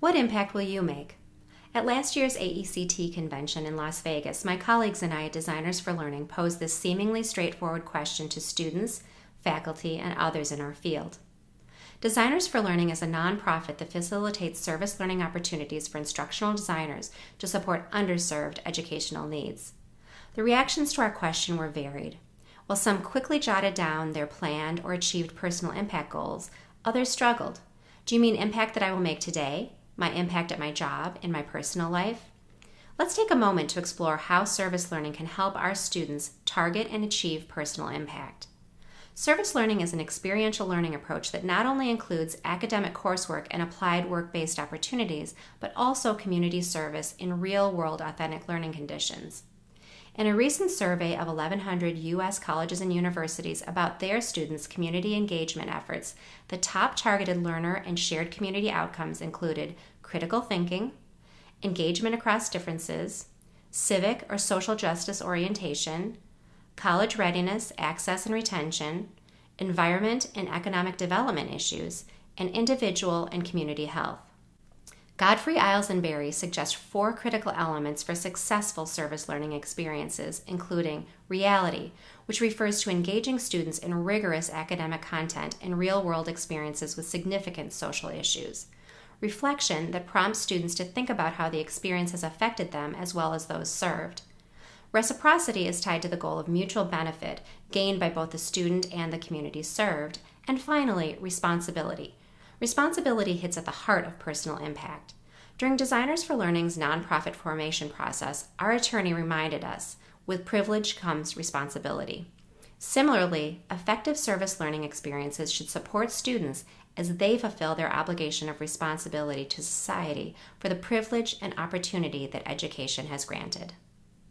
What impact will you make? At last year's AECT convention in Las Vegas, my colleagues and I at Designers for Learning posed this seemingly straightforward question to students, faculty, and others in our field. Designers for Learning is a nonprofit that facilitates service learning opportunities for instructional designers to support underserved educational needs. The reactions to our question were varied. While some quickly jotted down their planned or achieved personal impact goals, others struggled. Do you mean impact that I will make today? My impact at my job, and my personal life? Let's take a moment to explore how service learning can help our students target and achieve personal impact. Service learning is an experiential learning approach that not only includes academic coursework and applied work based opportunities, but also community service in real world authentic learning conditions. In a recent survey of 1,100 U.S. colleges and universities about their students' community engagement efforts, the top targeted learner and shared community outcomes included critical thinking, engagement across differences, civic or social justice orientation, college readiness, access and retention, environment and economic development issues, and individual and community health. Godfrey Illes and Berry suggest four critical elements for successful service learning experiences, including reality, which refers to engaging students in rigorous academic content and real world experiences with significant social issues, reflection, that prompts students to think about how the experience has affected them as well as those served, Reciprocity is tied to the goal of mutual benefit gained by both the student and the community served. And finally, responsibility. Responsibility hits at the heart of personal impact. During Designers for Learning's nonprofit formation process, our attorney reminded us with privilege comes responsibility. Similarly, effective service learning experiences should support students as they fulfill their obligation of responsibility to society for the privilege and opportunity that education has granted.